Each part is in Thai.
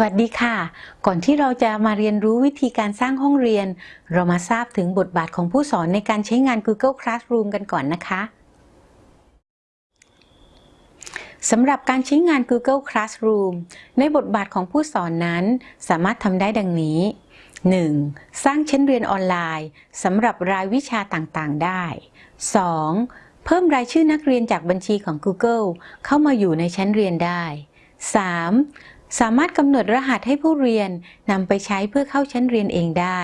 สวัสดีค่ะ ก่อนที่เราจะมาเรียนรู้วิธีการสร้างห้องเรียน เรามาทราบถึงบทบาทของผู้สอนในการใช้งาน Google Classroom กันก่อนนะคะสำหรับการใช้งาน Google Classroom ในบทบาทของผู้สอนนั้น สามารถทำได้ดังนี้ 1. สร้างชั้นเรียนออนไลน์สำหรับรายวิชาต่างๆ ได้ 2. เพิ่มรายชื่อนักเรียนจากบัญชีของ Google เข้ามาอยู่ในชั้นเรียนได้ 3. สามารถกำหนดรหัสให้ผู้เรียนนำไปใช้เพื่อเข้าชั้นเรียนเองได้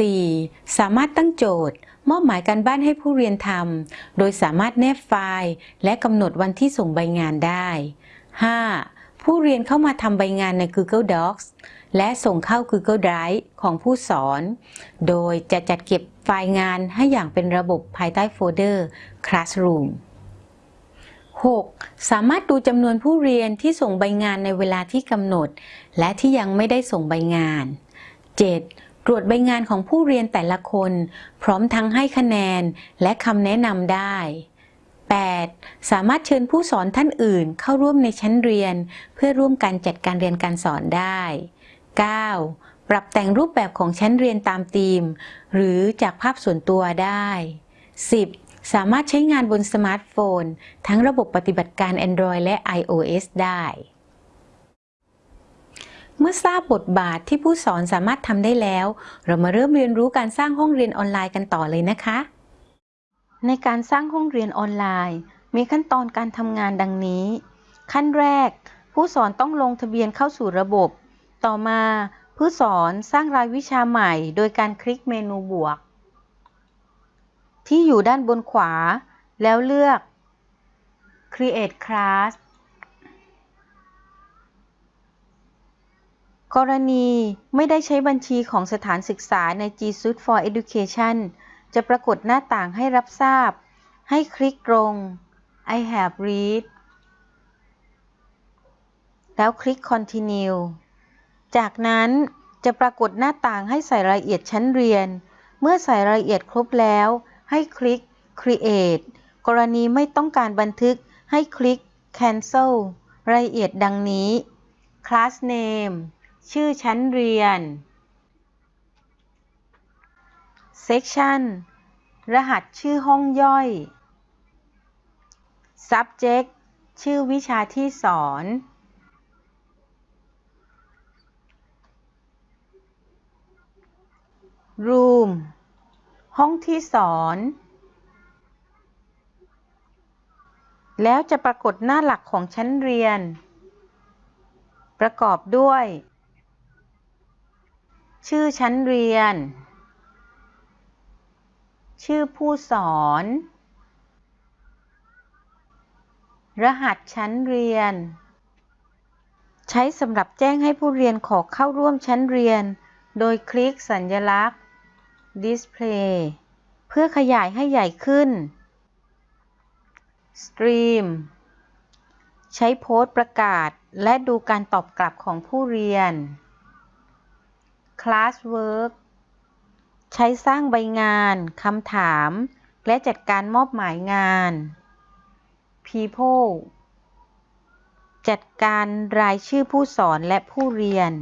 4. สามารถตั้งโจทย์ มอบหมายการบ้านให้ผู้เรียนทำ โดยสามารถแนบไฟล์ และกำหนดวันที่ส่งใบงานได้ 5. ผู้เรียนเข้ามาทำใบงานใน Google Docs และส่งเข้า Google Drive ของผู้สอน โดยจะจัดเก็บไฟล์งานให้อย่างเป็นระบบภายใต้โฟลเดอร์ Classroom 6. สามารถดูจำนวนผู้เรียนที่ส่งใบงานในเวลาที่กำหนด และที่ยังไม่ได้ส่งใบงาน 7. ตรวจใบงานของผู้เรียนแต่ละคน พร้อมทั้งให้คะแนนและคำแนะนำได้ 8. สามารถเชิญผู้สอนท่านอื่นเข้าร่วมในชั้นเรียน เพื่อร่วมกันจัดการเรียนการสอนได้ 9. ปรับแต่งรูปแบบของชั้นเรียนตามธีม หรือจากภาพส่วนตัวได้ 10. สามารถใช้งานบนสมาร์ทโฟน ทั้งระบบปฏิบัติการ Android และ iOS ได้ เมื่อทราบบทบาทที่ผู้สอนสามารถทำได้แล้ว เรามาเริ่มเรียนรู้การสร้างห้องเรียนออนไลน์กันต่อเลยนะคะ ในการสร้างห้องเรียนออนไลน์ มีขั้นตอนการทำงานดังนี้ ขั้นแรก ผู้สอนต้องลงทะเบียนเข้าสู่ระบบ ต่อมาผู้สอนสร้างรายวิชาใหม่ โดยการคลิกเมนูบวก ที่อยู่ด้านบนขวา แล้วเลือก Create Class กรณีไม่ได้ใช้บัญชีของสถานศึกษาใน G Suite for Education จะปรากฏหน้าต่างให้รับทราบ ให้คลิกตรง I have read แล้วคลิก Continue จากนั้นจะปรากฏหน้าต่างให้ใส่รายละเอียดชั้นเรียน เมื่อใส่รายละเอียดครบแล้ว ให้คลิก Create กรณีไม่ต้องการบันทึกให้คลิก Cancel รายละเอียดดังนี้ Class Name ชื่อชั้นเรียน Section รหัสชื่อห้องย่อย Subject ชื่อวิชาที่สอน Room ห้องที่สอน แล้วจะปรากฏหน้าหลักของชั้นเรียน ประกอบด้วย ชื่อชั้นเรียน ชื่อผู้สอน รหัสชั้นเรียน ใช้สำหรับแจ้งให้ผู้เรียนขอเข้าร่วมชั้นเรียน โดยคลิกสัญลักษณ์ Display เพื่อขยายให้ใหญ่ขึ้น Stream ใช้โพสต์ประกาศและดูการตอบกลับของผู้เรียน Classwork ใช้สร้างใบงาน คำถาม และจัดการมอบหมายงาน People จัดการรายชื่อผู้สอนและผู้เรียน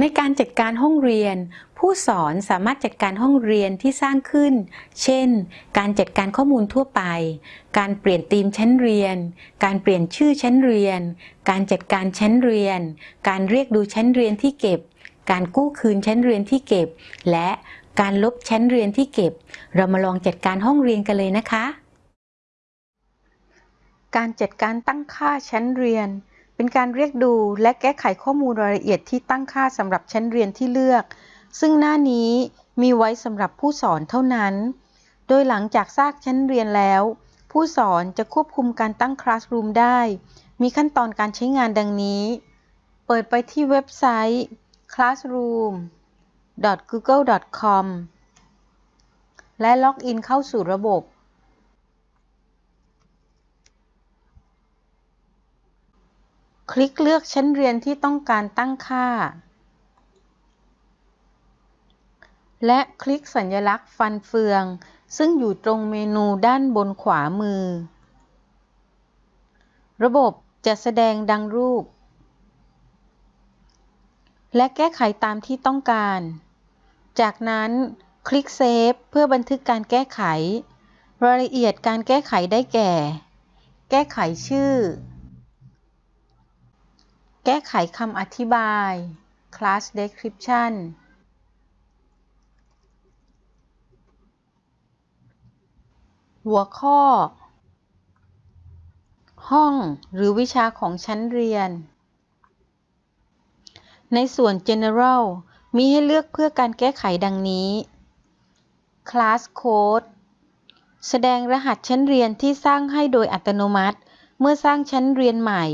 ในการจัดการห้องเรียน ผู้สอนสามารถจัดการห้องเรียนที่สร้างขึ้น เช่น การจัดการข้อมูลทั่วไป การเปลี่ยนธีมชั้นเรียน การเปลี่ยนชื่อชั้นเรียน การจัดการชั้นเรียน การเรียกดูชั้นเรียนที่เก็บ การกู้คืนชั้นเรียนที่เก็บ และการลบชั้นเรียนที่เก็บ เรามาลองจัดการห้องเรียนกันเลยนะคะ การจัดการตั้งค่าชั้นเรียน เป็นการเรียกดูและแก้ไขข้อมูลรายละเอียดที่ตั้งค่าสำหรับชั้นเรียนที่เลือก ซึ่งหน้านี้มีไว้สำหรับผู้สอนเท่านั้น โดยหลังจากสร้างชั้นเรียนแล้ว ผู้สอนจะควบคุมการตั้งคลาสรูมได้ มีขั้นตอนการใช้งานดังนี้ เปิดไปที่เว็บไซต์ classroom.google.com และล็อกอินเข้าสู่ระบบ คลิกเลือกชั้นเรียนที่ต้องการตั้งค่า และคลิกสัญลักษณ์ฟันเฟือง ซึ่งอยู่ตรงเมนูด้านบนขวามือ ระบบจะแสดงดังรูป และแก้ไขตามที่ต้องการ จากนั้นคลิกเซฟเพื่อบันทึกการแก้ไข รายละเอียดการแก้ไขได้แก่ แก้ไขชื่อ แก้ไขคำอธิบาย class description หัวข้อ ห้องหรือวิชาของชั้นเรียน ในส่วน General มีให้เลือกเพื่อการแก้ไขดังนี้ Class Code แสดงรหัสชั้นเรียนที่สร้างให้โดยอัตโนมัติ เมื่อสร้างชั้นเรียนใหม่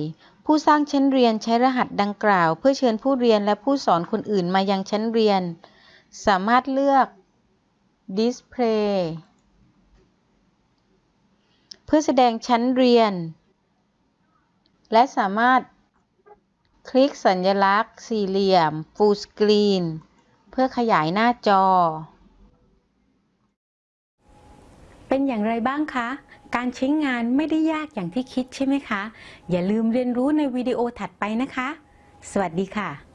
ผู้สร้างชั้นเรียนใช้รหัสดังกล่าว เพื่อเชิญผู้เรียนและผู้สอนคนอื่นมายังชั้นเรียน สามารถเลือก Display เพื่อแสดงชั้นเรียน และสามารถคลิกสัญลักษณ์ สี่เหลี่ยม Full Screen เพื่อขยายหน้าจอ เป็นอย่างไรบ้างคะ การใช้งานไม่ได้ยากอย่างที่คิดใช่ไหมคะ อย่าลืมเรียนรู้ในวิดีโอถัดไปนะคะ สวัสดีค่ะ